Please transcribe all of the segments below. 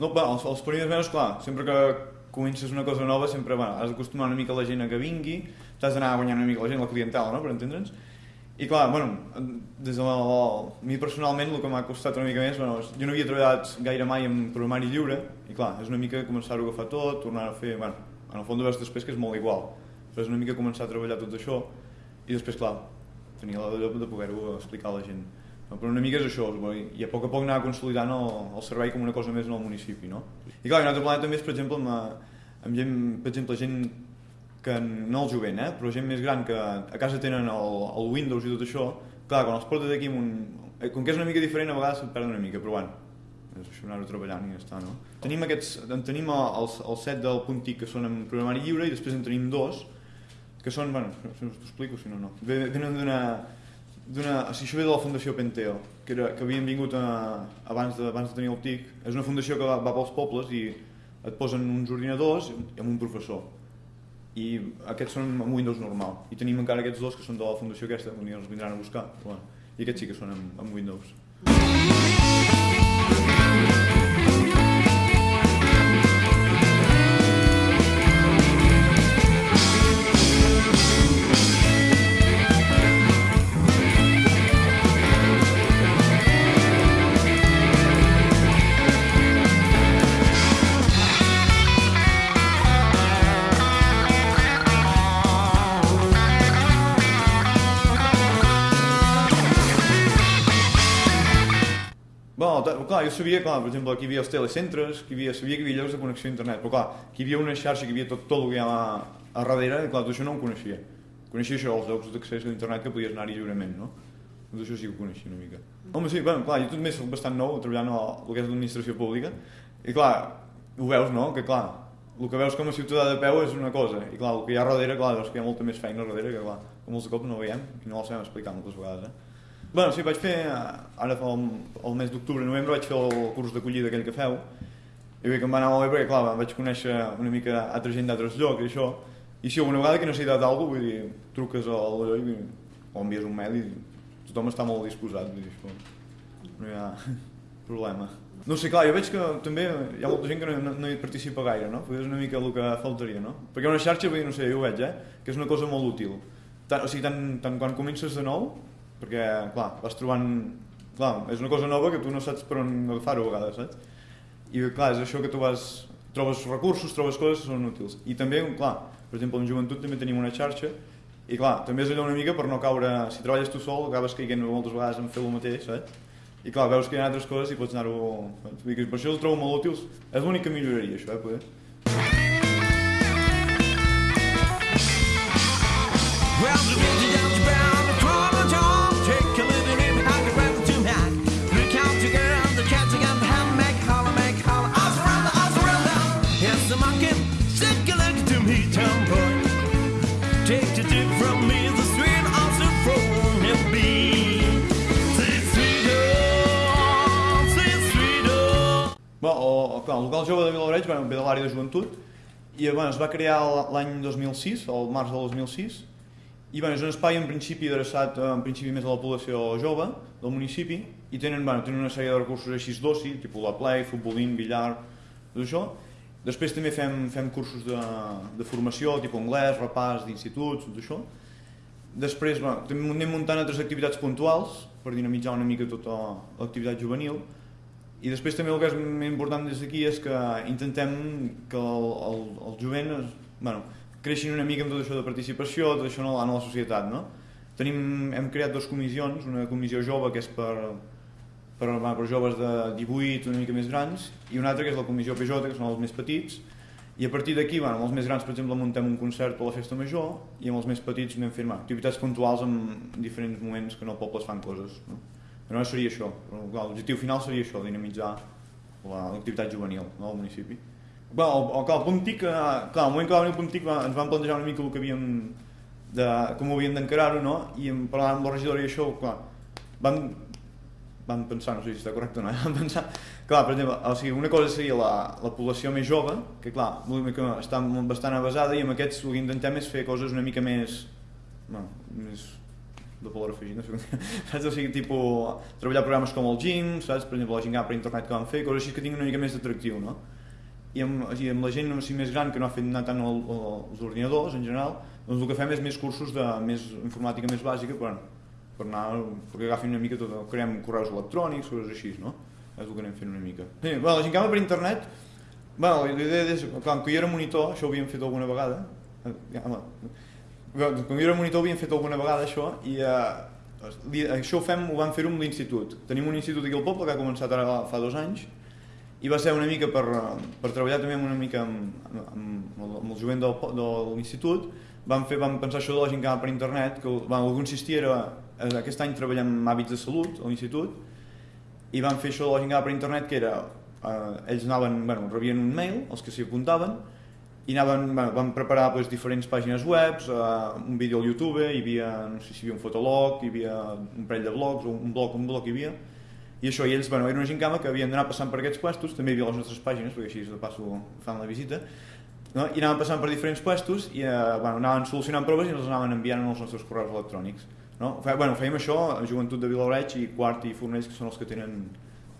No, bé, els, els primers mesos, clar, sempre que comences una cosa nova, sempre bueno, has d'acostumar una mica la gent a que vingui, t'has d'anar guanyant una mica la gent, la clientela, no?, per entendre'ns. I clar, bueno, des de la, la, mi personalment el que m'ha costat una mica més, bueno, jo no havia treballat gaire mai en programari lliure, i clar, és una mica començar-ho a agafar tot, tornar a fer, bueno, en el fons veus després que és molt igual, però és una mica començar a treballar tot això, i després, clar, tenir la lloc de poder-ho explicar a la gent. Però una mica és això, i a poc a poc anar consolidant el, el servei com una cosa més en el municipi, no? I clar, un altre planeta també és, per exemple, amb, amb gent, per exemple, gent que no el jovent, eh? però gent més gran que a casa tenen el, el Windows i tot això, clar, quan els portes aquí un... eh, Com que és una mica diferent, a vegades se't perd una mica, però bueno, és això anar-ho treballant i ja està, no? Tenim aquests, en tenim els, el set del punt TIC que són en programari lliure i després en tenim dos que són, bueno, t'ho explico, si no, no. Ve- Venen d'una d'una, o sigui, això ve de la Fundació Penteo, que, era, que havien vingut a, abans, de, abans de tenir el TIC. És una fundació que va, va pels pobles i et posen uns ordinadors amb un professor. I aquests són amb Windows normal. I tenim encara aquests dos que són de la fundació aquesta, un dia els vindran a buscar. Bueno, I aquests sí que són amb, amb Windows. Ta- clar, jo sabia, clar, per exemple, que hi havia els telecentres, que hi havia, sabia que hi havia llocs de connexió a internet, però clar, que hi havia una xarxa, que hi havia tot, tot el que hi ha a, a darrere, i clar, tot això no ho coneixia. Coneixia això, els llocs d'accés a internet que podies anar-hi lliurement, no? Tot això sí que ho coneixia una mica. Home, sí, bueno, clar, jo també soc bastant nou treballant a el que és l'administració pública, i clar, ho veus, no?, que clar, el que veus com a ciutadà de peu és una cosa, i clar, el que hi ha darrere, clar, veus que hi ha molta més feina darrere, que clar, que molts cops no veiem, i no la sabem explicar moltes vegades, eh? Bueno, sí, vaig fer, eh, ara fa el, el mes d'octubre, novembre, vaig fer el curs d'acollida aquell que feu, i bé que em va anar molt bé perquè, clar, vaig conèixer una mica altra gent d'altres llocs i això, i si alguna vegada que necessitat d'algú, vull dir, truques a l'allò i o envies un mail i tothom està molt disposat, vull dir, això no hi ha problema. No sé, clar, jo veig que també hi ha molta gent que no, no, hi participa gaire, no? Perquè és una mica el que faltaria, no? Perquè una xarxa, vull dir, no sé, jo ho veig, eh? Que és una cosa molt útil. Tant, o sigui, tant, tant quan comences de nou, perquè, clar, vas trobant... Clar, és una cosa nova que tu no saps per on agafar-ho a vegades, saps? I clar, és això que tu vas... Trobes recursos, trobes coses que són útils. I també, clar, per exemple, en joventut també tenim una xarxa i clar, també és allò una mica per no caure... Si treballes tu sol, acabes caient moltes vegades en fer el mateix, saps? I clar, veus que hi ha altres coses i pots anar-ho... Per això el trobo molt útils. És l'únic que milloraria, això, eh, poder. Well, Bé, o, o, clar, el local jove de Vilareig bueno, ve de l'àrea de joventut i bueno, es va crear l'any 2006, el març del 2006, i bueno, és un espai en principi adreçat eh, en principi més a la població jove del municipi i tenen, bueno, tenen una sèrie de recursos així d'oci, tipus la play, futbolín, billar, tot això. Després també fem, fem cursos de, de formació, tipus anglès, repàs d'instituts, tot això. Després bueno, també anem muntant altres activitats puntuals per dinamitzar una mica tota l'activitat juvenil i després també el que és més important des d'aquí és que intentem que el, el, el jovent es, bueno, creixin una mica amb tot això de participació, tot això en la, en la societat. No? Tenim, hem creat dues comissions, una comissió jove que és per, per, per joves de 18 una mica més grans i una altra que és la comissió PJ, que són els més petits i a partir d'aquí, bueno, amb els més grans per exemple muntem un concert per la festa major i amb els més petits anem fent activitats puntuals en diferents moments que en el poble es fan coses no? però no seria això, l'objectiu final seria això, dinamitzar la- l'activitat juvenil no, al municipi Bé, el, el, el punt TIC, eh, clar, el moment que va venir el punt TIC va, ens vam plantejar una mica el que havíem de, com ho havíem d'encarar-ho, no? I en parlant amb la regidora i això, clar, vam, vam pensar, no sé si està correcte o no, vam pensar, clar, per exemple, o sigui, una cosa seria la, la població més jove, que clar, mica està bastant avasada i amb aquests el que intentem és fer coses una mica més, bueno, més de valor afegit, no sé com saps? O sigui, tipus, treballar programes com el Gym, saps? Per exemple, la que va per internet que van fer, coses així que tinguin una mica més d'atractiu, no? I amb, o sigui, amb la gent o sigui, més gran que no ha fet anar tant el, el, els ordinadors, en general, doncs el que fem és més cursos de més informàtica més bàsica per, per anar, perquè agafin una mica tot, creem correus electrònics, coses així, no? És el que anem fent una mica. Sí, bueno, la que va per internet, bueno, la idea és, quan jo era monitor, això ho havíem fet alguna vegada, eh, ja, home, quan jo era monitor ho havíem fet alguna vegada això, i eh, això ho fem, ho vam fer-ho amb l'institut. Tenim un institut aquí al poble que ha començat ara fa dos anys, i va ser una mica per, per treballar també una mica amb, amb, amb el jovent del, de l'institut, vam, fer, vam pensar això de la que va per internet, que bueno, el que consistia era, eh, aquest any treballem amb hàbits de salut a l'institut, i vam fer això de la gent va per internet, que era, eh, ells anaven, bueno, rebien un mail, els que s'hi apuntaven, i anaven, bueno, vam preparar pues, diferents pàgines web, eh, un vídeo al YouTube, hi havia, no sé si hi havia un fotolog, hi havia un parell de blogs, un blog, un blog hi havia, i això, i ells, bueno, era una gincama que havien d'anar passant per aquests puestos, també hi havia les nostres pàgines, perquè així de passo fan la visita, no? i anaven passant per diferents puestos i eh, bueno, anaven solucionant proves i els anaven enviant als nostres correus electrònics. No? Bueno, fèiem això a Joventut de Vilareig i Quart i Fornells, que són els que tenen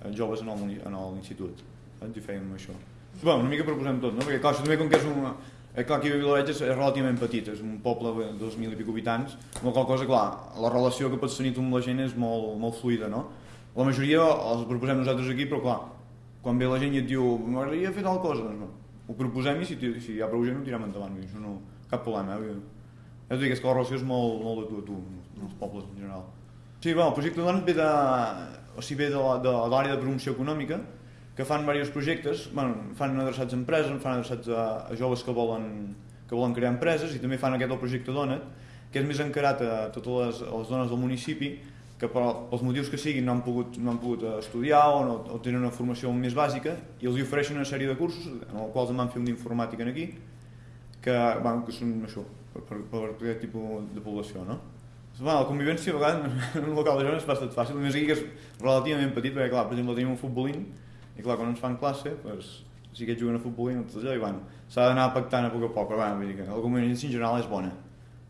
eh, joves en l'institut. I fèiem això. Bueno, una mica proposem tot, no? perquè clar, també com que és un... Eh, clar, aquí a Vilareig és, és relativament petit, és un poble de 2.000 i pico habitants, amb la qual cosa, clar, la relació que pots tenir amb la gent és molt, molt fluida, no? La majoria els proposem nosaltres aquí, però clar, quan ve la gent i et diu m'agradaria fer tal cosa, doncs no. Ho proposem i si, si hi ha prou gent ho tirem endavant, això no, cap problema. Eh? És que la relació és molt, molt de tu a tu, els pobles en general. Sí, bueno, el projecte Donat ve de, o sigui, ve de l'àrea de promoció econòmica, que fan diversos projectes, bueno, fan adreçats a empreses, fan adreçats a, a joves que volen, que volen crear empreses i també fan aquest el projecte Donat, que és més encarat a totes les, a les dones del municipi que per, pels motius que siguin no han pogut, no han pogut estudiar o, no, o tenen una formació més bàsica i els ofereixen una sèrie de cursos en els quals em van fer un d'informàtica aquí que, bueno, que són això, per, per, per aquest tipus de població. No? Bueno, la convivència a vegades en un local de joves és bastant fàcil, només aquí que és relativament petit perquè clar, per exemple tenim un futbolín i clar, quan ens fan classe pues, si aquests juguen a futbolín tot allò i bueno, s'ha d'anar pactant a poc a poc però bueno, dir que la convivència en general és bona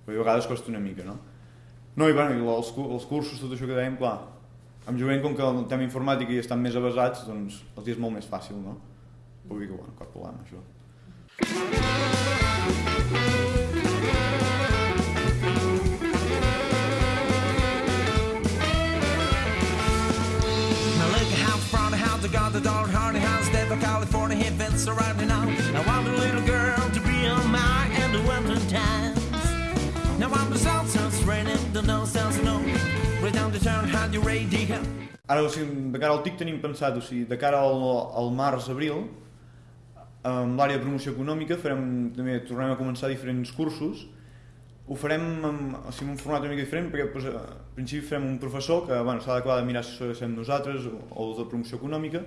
però a vegades costa una mica no? No, i, bueno, i els, els cursos, tot això que dèiem, clar, amb jovent, com que el tema informàtic hi estan més avasats, doncs els és molt més fàcil, no? Vull dir que, bueno, cap problema, això. Now Hit fence surrounding now. I want a little girl to be on my in the winter times. Now I'm the south, so it's raining, the no sounds no. Right down the turn, had your radio. Ara, o sigui, de cara al TIC tenim pensat, o sigui, de cara al, al març-abril, amb l'àrea de promoció econòmica farem, també tornem a començar diferents cursos, ho farem amb, o sigui, un format una mica diferent perquè doncs, al principi farem un professor que bueno, s'ha d'acabar de mirar si som nosaltres o, o de promoció econòmica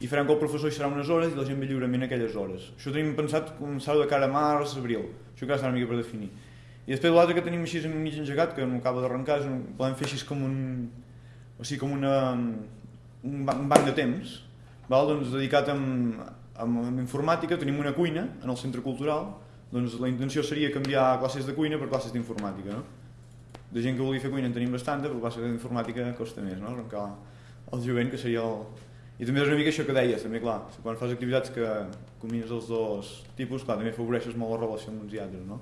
i farem que el professor hi serà unes hores i la gent ve lliurement aquelles hores. Això tenim pensat començar de cara a març, abril, això que serà una mica per definir. I després l'altre que tenim així mig engegat, que no acaba d'arrencar, és un, podem fer així com un, o sigui, com una, un, ban- un banc de temps, val? Doncs dedicat amb, amb, amb informàtica, tenim una cuina en el centre cultural, doncs la intenció seria canviar classes de cuina per classes d'informàtica, no? De gent que vulgui fer cuina en tenim bastanta, però classes d'informàtica costa més, no? Arrencar el jovent, que seria el... I també és una mica això que deies, també clar, quan fas activitats que combines els dos tipus, clar, també afavoreixes molt la relació amb uns i altres, no?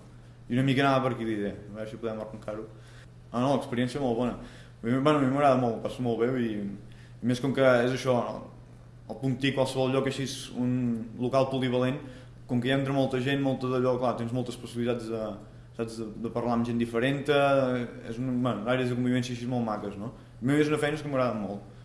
I una mica anava per aquí l'idea, a veure si podem arrencar-ho. Ah, no, l'experiència molt bona. Bueno, a mi m'agrada molt, passo molt bé i, i més com que és això, el puntí qualsevol lloc així un local polivalent, com que hi entra molta gent, molta d'allò, clar, tens moltes possibilitats de, saps, de, de parlar amb gent diferent, és un, bueno, àrees de convivència així molt maques, no? A mi és una feina que m'agrada molt.